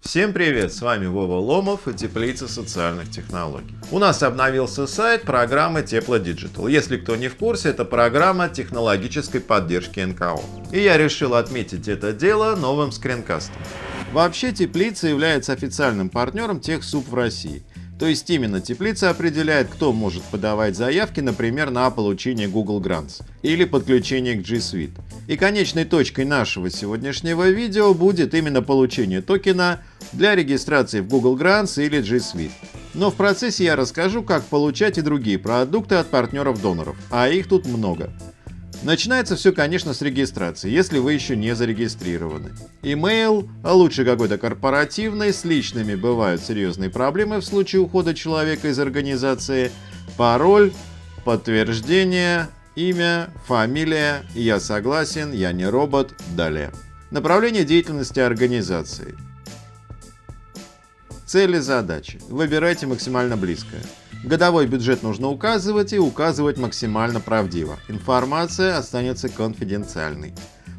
Всем привет, с вами Вова Ломов и Теплица социальных технологий. У нас обновился сайт программы Тепло Digital. Если кто не в курсе, это программа технологической поддержки НКО. И я решил отметить это дело новым скринкастом. Вообще Теплица является официальным партнером TechSoup в России. То есть именно теплица определяет, кто может подавать заявки, например, на получение Google Grants или подключение к G Suite. И конечной точкой нашего сегодняшнего видео будет именно получение токена для регистрации в Google Grants или G Suite. Но в процессе я расскажу, как получать и другие продукты от партнеров-доноров, а их тут много. Начинается все, конечно, с регистрации, если вы еще не зарегистрированы. Email, а лучше какой-то корпоративный, с личными бывают серьезные проблемы в случае ухода человека из организации, пароль, подтверждение, имя, фамилия, я согласен, я не робот, далее. Направление деятельности организации. Цели, задачи. Выбирайте максимально близкое. Годовой бюджет нужно указывать и указывать максимально правдиво. Информация останется конфиденциальной.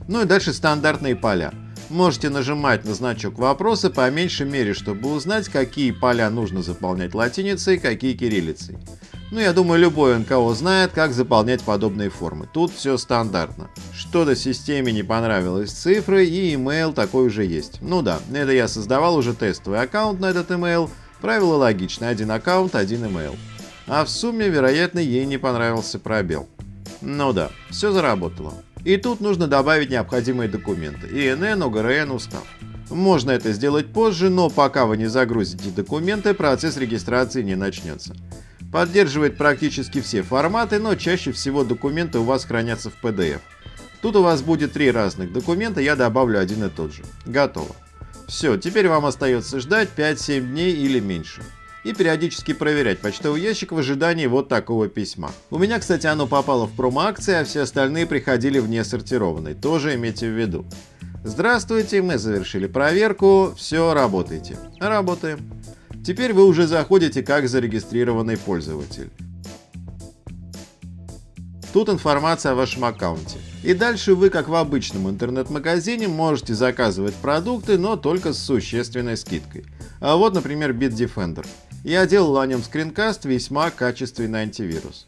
Ну и дальше стандартные поля. Можете нажимать на значок вопроса по меньшей мере, чтобы узнать, какие поля нужно заполнять латиницей, какие кириллицей. Ну, я думаю, любой НКО знает, как заполнять подобные формы. Тут все стандартно. Что-то системе не понравилось цифры, и email такой уже есть. Ну да, это я создавал уже тестовый аккаунт на этот email, Правило логичное, один аккаунт, один email. А в сумме, вероятно, ей не понравился пробел. Ну да, все заработало. И тут нужно добавить необходимые документы. ИНН, ОГРН, устав. Можно это сделать позже, но пока вы не загрузите документы, процесс регистрации не начнется. Поддерживает практически все форматы, но чаще всего документы у вас хранятся в PDF. Тут у вас будет три разных документа, я добавлю один и тот же. Готово. Все, теперь вам остается ждать 5-7 дней или меньше. И периодически проверять почтовый ящик в ожидании вот такого письма. У меня, кстати, оно попало в промо-акции, а все остальные приходили в несортированный. Тоже имейте в виду. Здравствуйте, мы завершили проверку, все, работайте. Работаем. Теперь вы уже заходите как зарегистрированный пользователь. Тут информация о вашем аккаунте. И дальше вы, как в обычном интернет-магазине, можете заказывать продукты, но только с существенной скидкой. А вот, например, Bitdefender. Я делал о нем скринкаст, весьма качественный антивирус.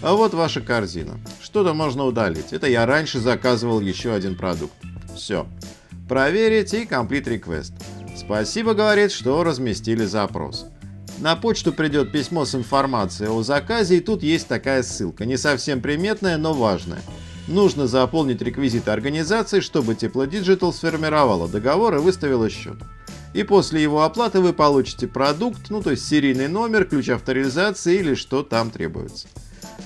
А вот ваша корзина. Что-то можно удалить. Это я раньше заказывал еще один продукт. Все. Проверить и Complete Request. Спасибо, говорит, что разместили запрос. На почту придет письмо с информацией о заказе, и тут есть такая ссылка, не совсем приметная, но важная. Нужно заполнить реквизиты организации, чтобы Тепло Digital сформировала договор и выставила счет. И после его оплаты вы получите продукт, ну то есть серийный номер, ключ авторизации или что там требуется.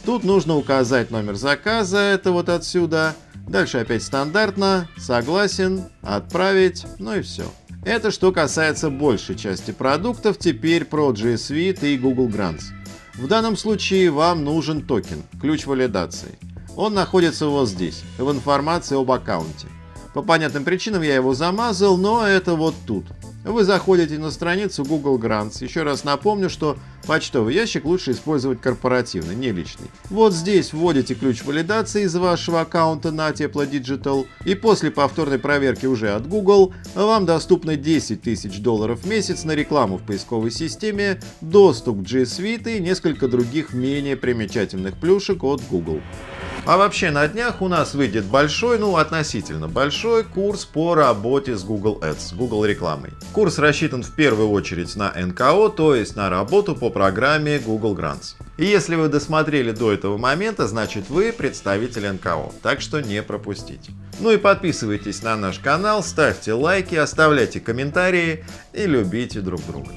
Тут нужно указать номер заказа, это вот отсюда. Дальше опять стандартно, согласен, отправить, ну и все. Это что касается большей части продуктов, теперь про G Suite и Google Grants. В данном случае вам нужен токен, ключ валидации. Он находится вот здесь, в информации об аккаунте. По понятным причинам я его замазал, но это вот тут. Вы заходите на страницу Google Grants. Еще раз напомню, что почтовый ящик лучше использовать корпоративный, не личный. Вот здесь вводите ключ валидации из вашего аккаунта на Тепло Digital, и после повторной проверки уже от Google вам доступно 10 тысяч долларов в месяц на рекламу в поисковой системе, доступ к G Suite и несколько других менее примечательных плюшек от Google. А вообще на днях у нас выйдет большой, ну относительно большой курс по работе с Google Ads, с Google рекламой. Курс рассчитан в первую очередь на НКО, то есть на работу по программе Google Grants. И если вы досмотрели до этого момента, значит вы представитель НКО, так что не пропустите. Ну и подписывайтесь на наш канал, ставьте лайки, оставляйте комментарии и любите друг друга.